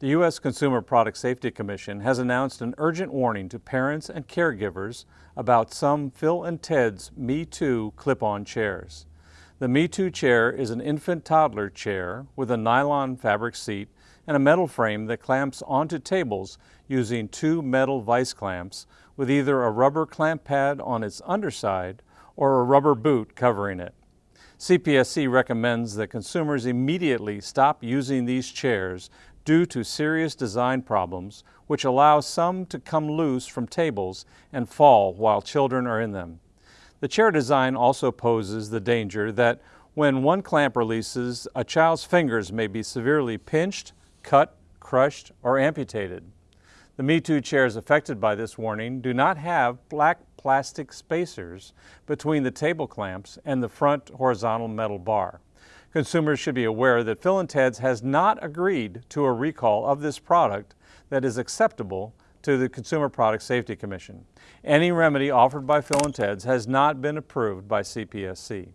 The U.S. Consumer Product Safety Commission has announced an urgent warning to parents and caregivers about some Phil and Ted's Me Too clip-on chairs. The Me Too chair is an infant toddler chair with a nylon fabric seat and a metal frame that clamps onto tables using two metal vise clamps with either a rubber clamp pad on its underside or a rubber boot covering it. CPSC recommends that consumers immediately stop using these chairs due to serious design problems which allow some to come loose from tables and fall while children are in them. The chair design also poses the danger that when one clamp releases, a child's fingers may be severely pinched, cut, crushed, or amputated. The Me Too chairs affected by this warning do not have black plastic spacers between the table clamps and the front horizontal metal bar. Consumers should be aware that Phil & Ted's has not agreed to a recall of this product that is acceptable to the Consumer Product Safety Commission. Any remedy offered by Phil & Ted's has not been approved by CPSC.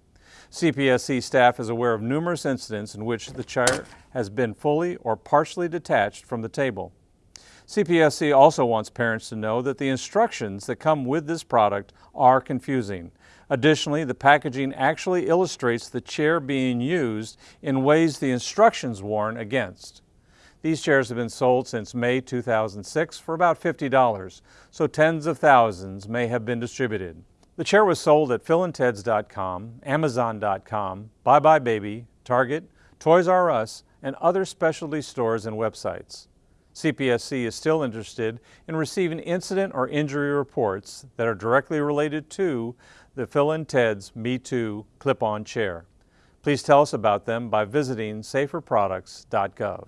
CPSC staff is aware of numerous incidents in which the chair has been fully or partially detached from the table. CPSC also wants parents to know that the instructions that come with this product are confusing. Additionally, the packaging actually illustrates the chair being used in ways the instructions warn against. These chairs have been sold since May 2006 for about $50, so tens of thousands may have been distributed. The chair was sold at philandteds.com, amazon.com, Buy Buy Baby, Target, Toys R Us, and other specialty stores and websites. CPSC is still interested in receiving incident or injury reports that are directly related to the Phil and Ted's Me Too clip-on chair. Please tell us about them by visiting saferproducts.gov.